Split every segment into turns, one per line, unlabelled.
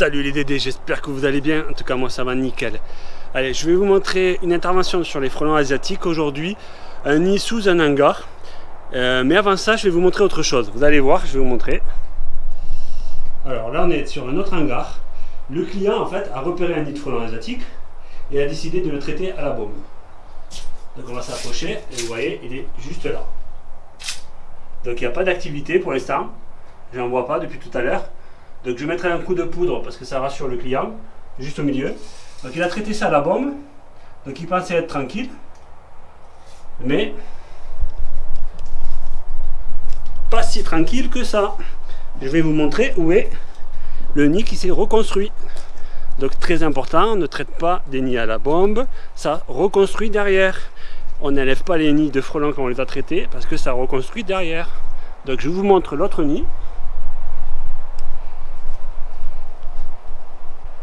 Salut les Dédés, j'espère que vous allez bien. En tout cas, moi ça va nickel. Allez, je vais vous montrer une intervention sur les frelons asiatiques aujourd'hui. Un nid sous un hangar. Euh, mais avant ça, je vais vous montrer autre chose. Vous allez voir, je vais vous montrer. Alors là, on est sur un autre hangar. Le client, en fait, a repéré un nid de frelons asiatiques et a décidé de le traiter à la bombe. Donc on va s'approcher et vous voyez, il est juste là. Donc il n'y a pas d'activité pour l'instant. J'en vois pas depuis tout à l'heure. Donc je mettrai un coup de poudre parce que ça rassure le client, juste au milieu. Donc il a traité ça à la bombe. Donc il pensait être tranquille. Mais pas si tranquille que ça. Je vais vous montrer où est le nid qui s'est reconstruit. Donc très important, ne traite pas des nids à la bombe, ça reconstruit derrière. On n'élève pas les nids de frelons quand on les a traités parce que ça reconstruit derrière. Donc je vous montre l'autre nid.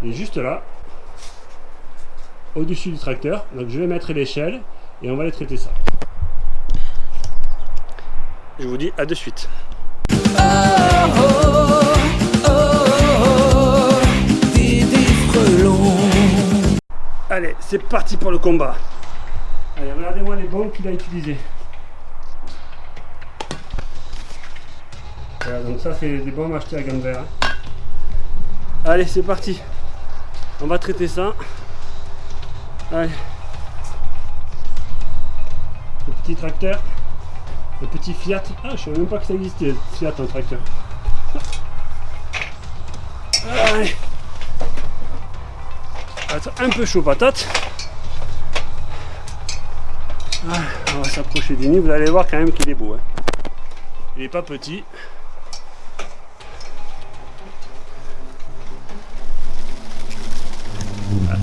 Il est juste là, au-dessus du tracteur. Donc je vais mettre l'échelle et on va les traiter ça. Je vous dis à de suite. Allez, c'est parti pour le combat. Allez, regardez-moi les bombes qu'il a utilisées. Voilà, donc ça c'est des bombes achetées à Gamber. Allez, c'est parti. On va traiter ça. Le petit tracteur. Le petit Fiat. Ah, je savais même pas que ça existait, Fiat un tracteur. Un peu chaud patate. on va s'approcher du nid. Vous allez voir quand même qu'il est beau. Hein. Il n'est pas petit.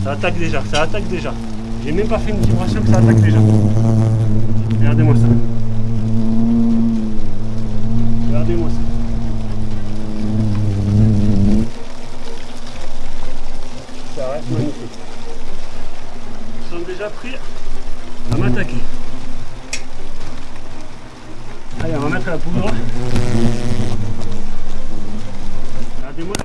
Ça attaque déjà, ça attaque déjà. J'ai même pas fait une vibration que ça attaque déjà. Regardez-moi ça. Regardez-moi ça. Ça reste magnifique. Ils sont déjà pris à m'attaquer. Allez, on va mettre la poudre. Regardez-moi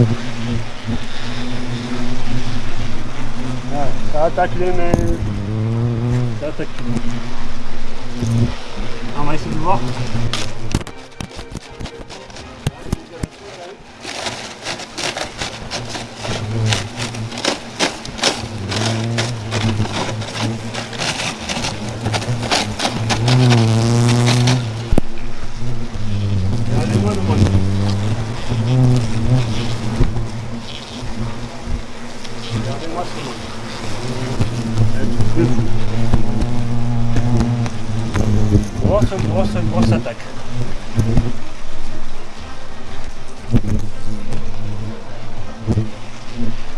la position. ça attaque les mains. Ça attaque les mains. Essayer de voir. Grosse, grosse, grosse attaque.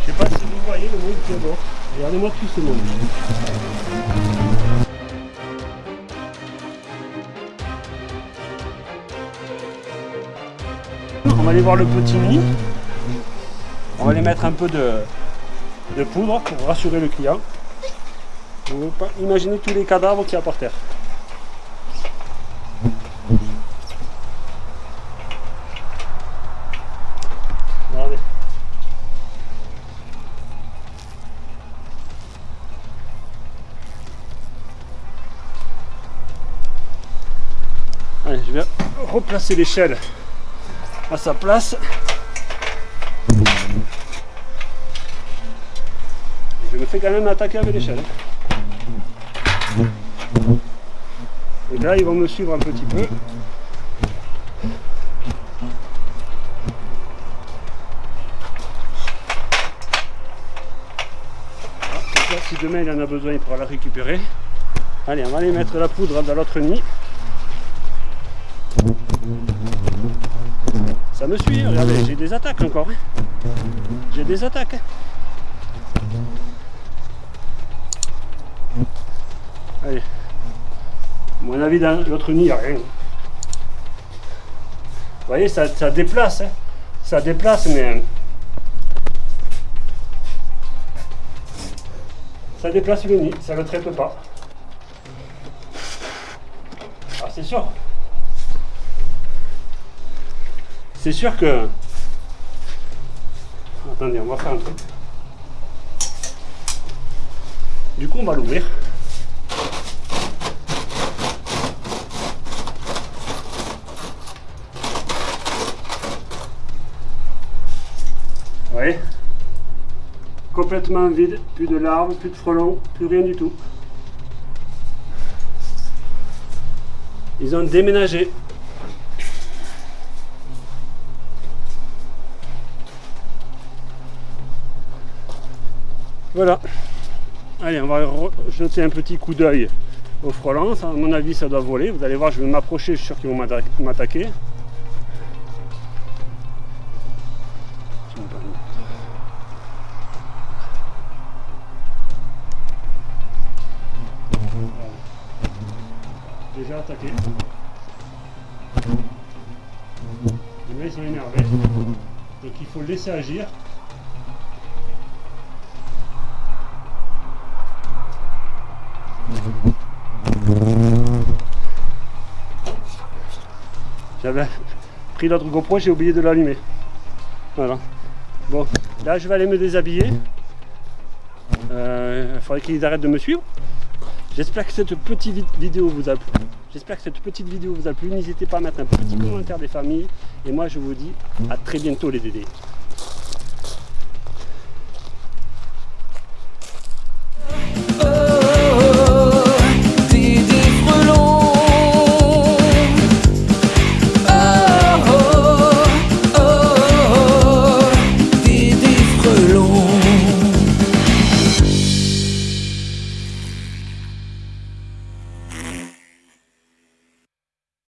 Je sais pas si vous voyez le monde qui est mort. Regardez-moi tout ce monde. On va aller voir le petit nid. On va aller mettre un peu de, de poudre pour rassurer le client. Vous pas imaginer tous les cadavres qu'il y a par terre. Allez, je vais replacer l'échelle à sa place. Fais quand même attaquer avec l'échelle. Et là, ils vont me suivre un petit peu. Ah, si demain il en a besoin, il pourra la récupérer. Allez, on va aller mettre la poudre dans l'autre nid. Ça me suit, regardez, j'ai des attaques encore. Hein. J'ai des attaques. Hein. Avis, dans l'autre nid, il n'y a rien. Vous voyez, ça, ça déplace. Hein. Ça déplace, mais... Ça déplace le nid, ça ne le traite pas. Ah, c'est sûr. C'est sûr que... Attendez, on va faire un truc. Du coup, on va l'ouvrir. Vous voyez Complètement vide, plus de larves, plus de frelons, plus rien du tout. Ils ont déménagé. Voilà. Allez, on va jeter un petit coup d'œil au frelons. À mon avis, ça doit voler. Vous allez voir, je vais m'approcher, je suis sûr qu'ils vont m'attaquer. Déjà attaqué. Les ils sont énervés. Donc il faut laisser agir. J'avais pris l'autre GoPro, j'ai oublié de l'allumer. Voilà. Bon, là je vais aller me déshabiller. Euh, il faudrait qu'ils arrêtent de me suivre. J'espère que cette petite vidéo vous a plu. J'espère que cette petite vidéo vous a plu. N'hésitez pas à mettre un petit commentaire des familles. Et moi je vous dis à très bientôt les dédés.